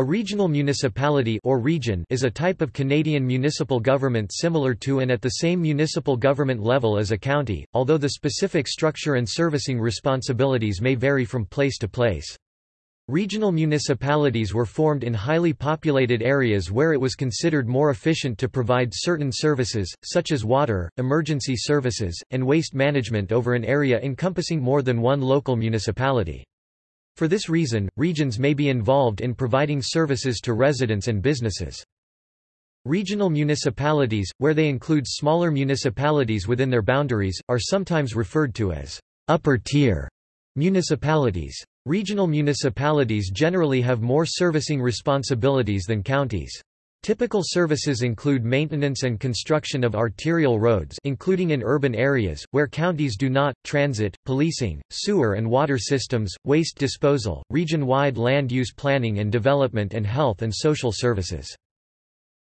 A regional municipality or region is a type of Canadian municipal government similar to and at the same municipal government level as a county, although the specific structure and servicing responsibilities may vary from place to place. Regional municipalities were formed in highly populated areas where it was considered more efficient to provide certain services, such as water, emergency services, and waste management over an area encompassing more than one local municipality. For this reason, regions may be involved in providing services to residents and businesses. Regional municipalities, where they include smaller municipalities within their boundaries, are sometimes referred to as upper-tier municipalities. Regional municipalities generally have more servicing responsibilities than counties. Typical services include maintenance and construction of arterial roads including in urban areas, where counties do not, transit, policing, sewer and water systems, waste disposal, region-wide land use planning and development and health and social services.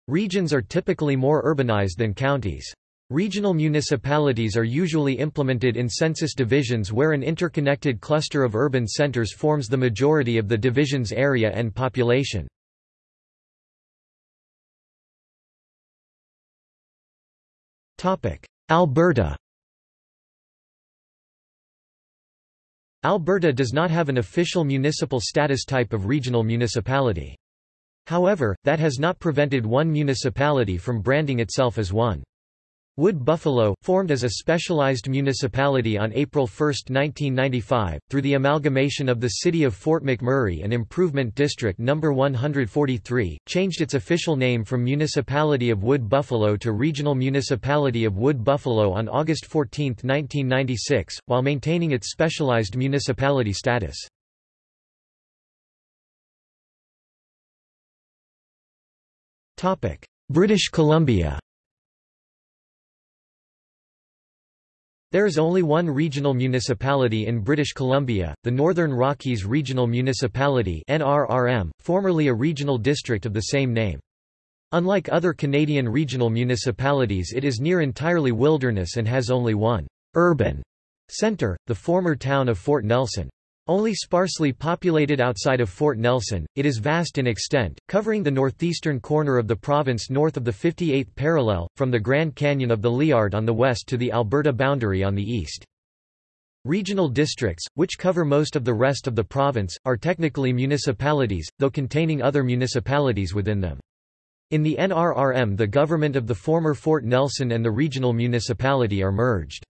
Regions are typically more urbanized than counties. Regional municipalities are usually implemented in census divisions where an interconnected cluster of urban centers forms the majority of the division's area and population. Alberta Alberta does not have an official municipal status type of regional municipality. However, that has not prevented one municipality from branding itself as one. Wood Buffalo, formed as a specialized municipality on April 1, 1995, through the amalgamation of the city of Fort McMurray and Improvement District No. 143, changed its official name from Municipality of Wood Buffalo to Regional Municipality of Wood Buffalo on August 14, 1996, while maintaining its specialized municipality status. British Columbia There is only one regional municipality in British Columbia, the Northern Rockies Regional Municipality NRRM, formerly a regional district of the same name. Unlike other Canadian regional municipalities it is near entirely wilderness and has only one urban centre, the former town of Fort Nelson. Only sparsely populated outside of Fort Nelson, it is vast in extent, covering the northeastern corner of the province north of the 58th parallel, from the Grand Canyon of the Liard on the west to the Alberta boundary on the east. Regional districts, which cover most of the rest of the province, are technically municipalities, though containing other municipalities within them. In the NRRM the government of the former Fort Nelson and the regional municipality are merged.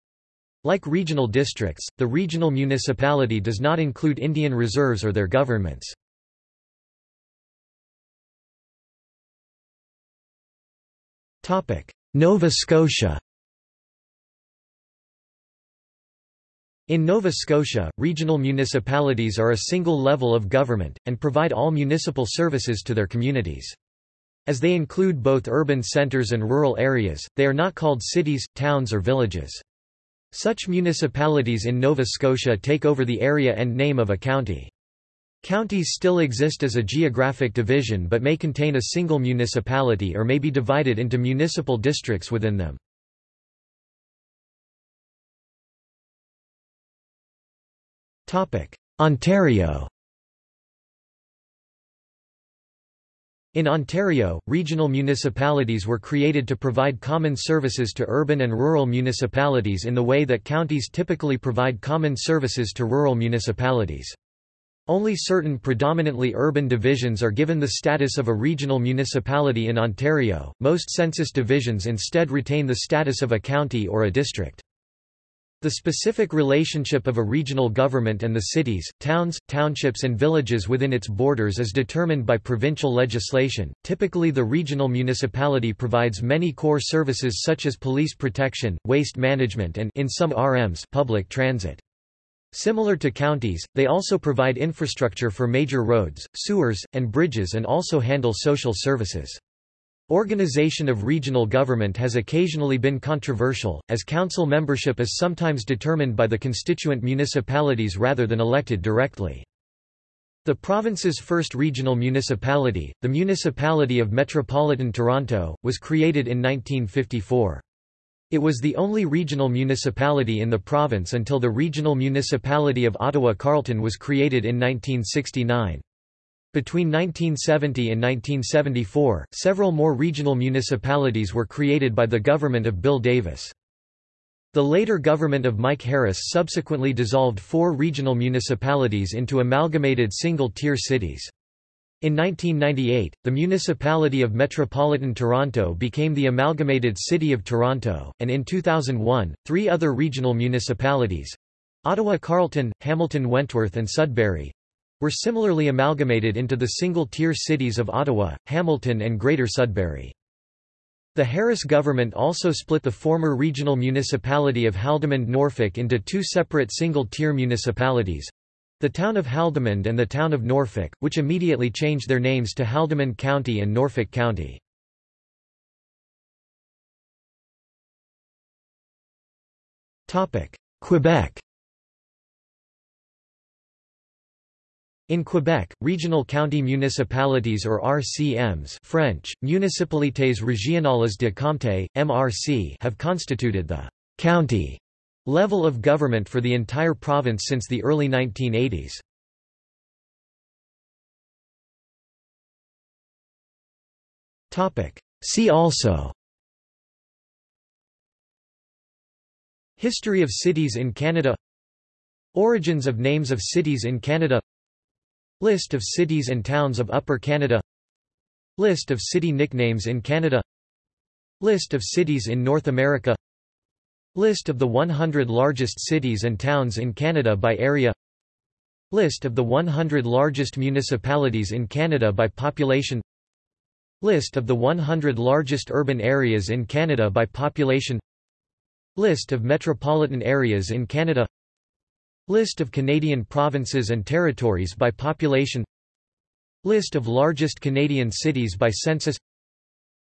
Like regional districts, the regional municipality does not include Indian reserves or their governments. Nova Scotia In Nova Scotia, regional municipalities are a single level of government, and provide all municipal services to their communities. As they include both urban centres and rural areas, they are not called cities, towns or villages. Such municipalities in Nova Scotia take over the area and name of a county. Counties still exist as a geographic division but may contain a single municipality or may be divided into municipal districts within them. Ontario In Ontario, regional municipalities were created to provide common services to urban and rural municipalities in the way that counties typically provide common services to rural municipalities. Only certain predominantly urban divisions are given the status of a regional municipality in Ontario, most census divisions instead retain the status of a county or a district. The specific relationship of a regional government and the cities, towns, townships and villages within its borders is determined by provincial legislation. Typically the regional municipality provides many core services such as police protection, waste management and in some RMs public transit. Similar to counties, they also provide infrastructure for major roads, sewers, and bridges and also handle social services. Organization of regional government has occasionally been controversial, as council membership is sometimes determined by the constituent municipalities rather than elected directly. The province's first regional municipality, the Municipality of Metropolitan Toronto, was created in 1954. It was the only regional municipality in the province until the Regional Municipality of Ottawa-Carleton was created in 1969. Between 1970 and 1974, several more regional municipalities were created by the government of Bill Davis. The later government of Mike Harris subsequently dissolved four regional municipalities into amalgamated single-tier cities. In 1998, the municipality of Metropolitan Toronto became the amalgamated City of Toronto, and in 2001, three other regional municipalities—Ottawa Carleton, Hamilton Wentworth and Sudbury, were similarly amalgamated into the single-tier cities of Ottawa, Hamilton and Greater Sudbury. The Harris government also split the former regional municipality of Haldimand Norfolk into two separate single-tier municipalities, the town of Haldimand and the town of Norfolk, which immediately changed their names to Haldimand County and Norfolk County. Quebec In Quebec, regional county municipalities or RCMs French, Municipalités Régionales de Comté, MRC have constituted the «county» level of government for the entire province since the early 1980s. See also History of cities in Canada Origins of names of cities in Canada List of cities and towns of Upper Canada. List of city nicknames in Canada. List of cities in North America. List of the 100 largest cities and towns in Canada by area. List of the 100 largest municipalities in Canada by population. List of the 100 largest urban areas in Canada by population. List of metropolitan areas in Canada List of Canadian provinces and territories by population List of largest Canadian cities by census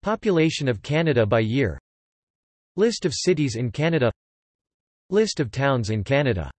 Population of Canada by year List of cities in Canada List of towns in Canada